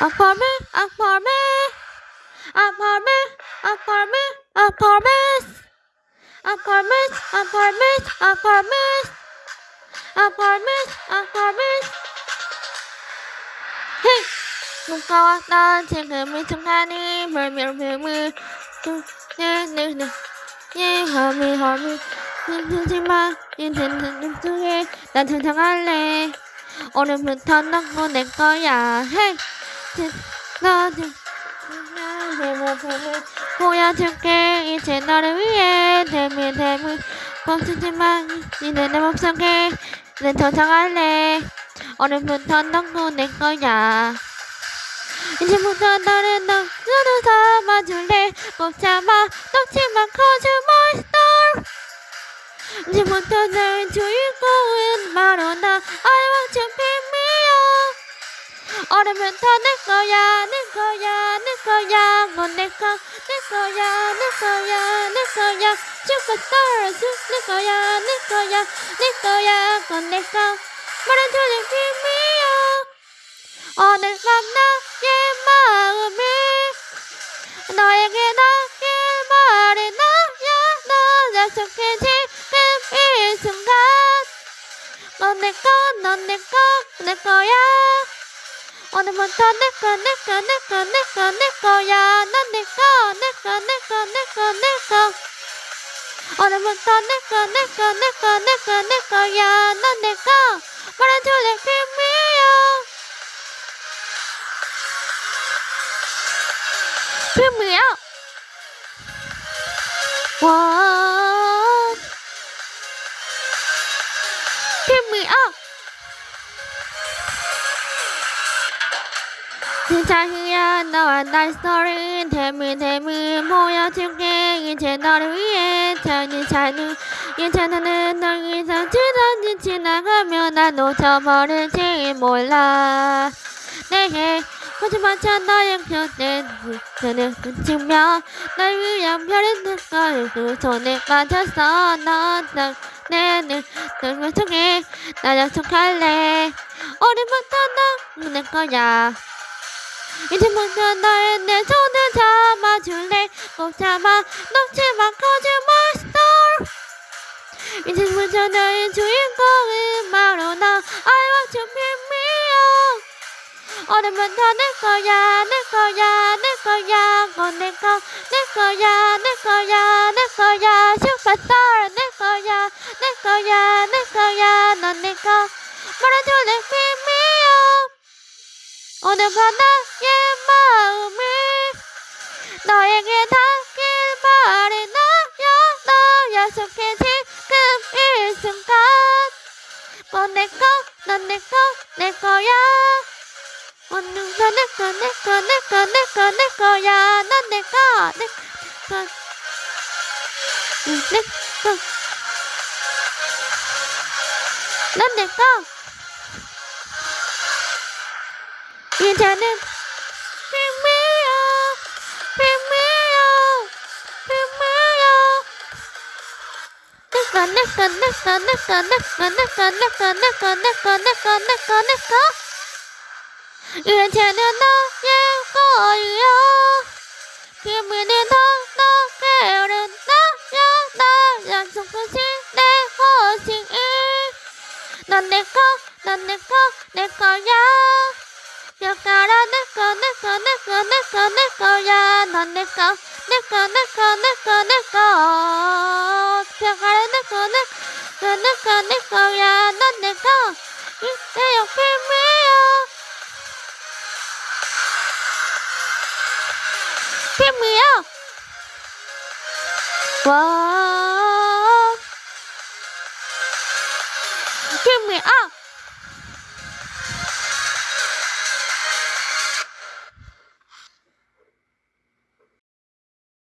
apartment, apartment, apartment, apartment, apartment, apartment, apartment, apartment, apartment, apartment. Hey, 누가 왔다 지금 이 순간이 물밀물물 네네네 예 허미 허미 힘들지마 힘든 속에 난成長할래 오늘부터 너고 내 거야 헤이 너는 보여줄게. 이제 너를 위해 대미 대미 멈추지마 이제 내 맘속에 난成長할래. 오늘부터 너고 내 거야. 이제부터 너를 너꼭 잡아 놓지마 cause you're my star 이제부터 내 주인공은 바로 나 I want to up 오늘부터 내 거야 내 거야 내 거야. 넌내거 내 거야 내 거야 내 거야. 슈퍼스타 내 거야 내 거야 내 거야. 넌내거. 말해줘 내 pick me up 오늘 밤 나의 마음이 너에게 닿길 바래 나야. 너 약속해 지금 이 순간. 넌 내 거 넌 내 거 내 거야 오늘부터 내거내거내거내거내 거야 넌내거내거내거내거 내거 오늘부터 내거내거내거내거내 거야 넌내거 말해줄래 me up. What? 희야 너와 나의 스토리. 대미 대미 보여줄게. 이제 너를 위해 전이 자는 나는 널 이상 지나니 지나가면 난 놓쳐버릴지 몰라. 내게 거짓말처럼 너의 곁에 너는 그치며 날 위한 별이 될걸 그 손에 빠졌어 넌 내는 널 속에 나 약속할래. 오늘부터 넌내 거야 이제부터 너의 내 손을 잡아줄래? 꼭 잡아 you're my star 이제부터 너의 주인공은 바로 나 I want to pick me 오늘부터 내 거야 내 거야 내 거야. 내 거야 내 거야 오늘 밤 나의 마음이 너에게 닿길 바래 나야 너 약속해 지금 이 순간 넌내 거, 넌 내 거, 내 거야 오늘부터 내 거, 내 거, 내 거, 내 거, 내 거야 넌 내 거, 내 거, 내 거. 넌 내 거. Yên chân lên Yên chân lên đó, nhé, có ơi, Khi mình đến đó, nó kêu から猫猫猫猫猫やの猫猫猫猫猫から猫猫猫猫やの猫言ってよ君よ君よわー君よ